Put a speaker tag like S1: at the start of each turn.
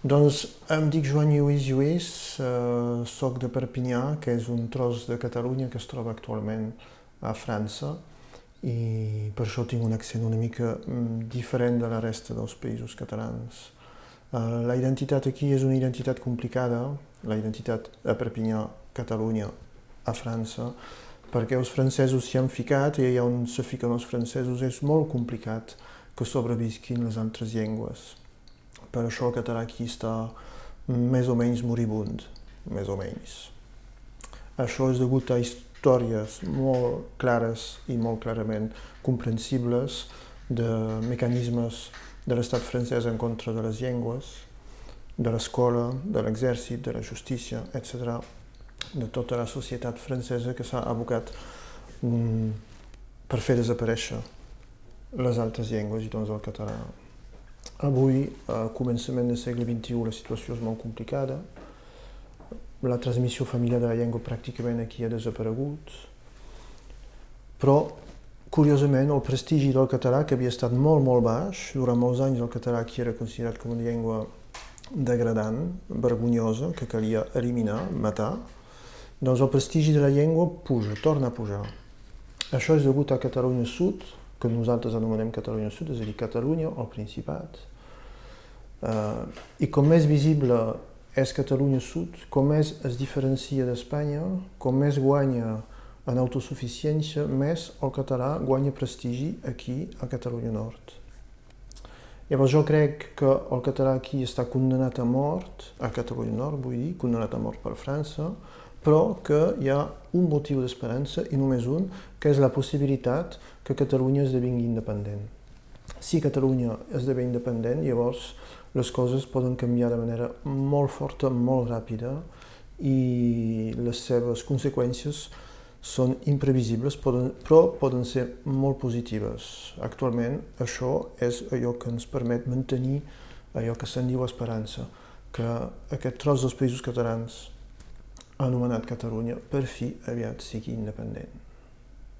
S1: Doncs em dic Joan Lluís Lluís, eh, soc de Perpinyà, que és un tros de Catalunya que es troba actualment a França i per això tinc un accent una mica mm, diferent de la resta dels països catalans. Eh, la identitat aquí és una identitat complicada, la identitat a Perpinyà, Catalunya, a França, perquè els francesos s'hi han ficat i allà on se fiquen els francesos és molt complicat que sobrevisquin les altres llengües per això aquí està més o menys moribund, més o menys. Això és degut a històries molt clares i molt clarament comprensibles de mecanismes de l'estat francès en contra de les llengües, de l'escola, de l'exèrcit, de la justícia, etc., de tota la societat francesa que s'ha abocat mm, per fer desaparèixer les altres llengües i doncs el català. Avui, a començament del segle XXI, la situació és molt complicada. La transmissió familiar de la llengua pràcticament aquí ha desaparegut. Però, curiosament, el prestigi del català, que havia estat molt, molt baix, durant molts anys el català aquí era considerat com una llengua degradant, vergonyosa, que calia eliminar, matar, doncs el prestigi de la llengua puja, torna a pujar. Això és degut a Catalunya Sud, que nosaltres anomenem Catalunya Sud, és a dir, Catalunya o Principat. Uh, I com més visible és Catalunya Sud, com més es diferencia d'Espanya, com més guanya en autosuficiència, més el català guanya prestigi aquí a Catalunya Nord. Llavors jo crec que el català aquí està condemnat a mort, a Catalunya Nord vull dir, condemnat a mort per França, però que hi ha un motiu d'esperança, i només un, que és la possibilitat que Catalunya esdevingui independent. Si Catalunya esdevé independent, llavors les coses poden canviar de manera molt forta, molt ràpida, i les seves conseqüències són imprevisibles, poden, però poden ser molt positives. Actualment, això és allò que ens permet mantenir allò que se'n diu esperança, que aquest tros dels països catalans anomenat Catalunya, per fi aviat sigui independent.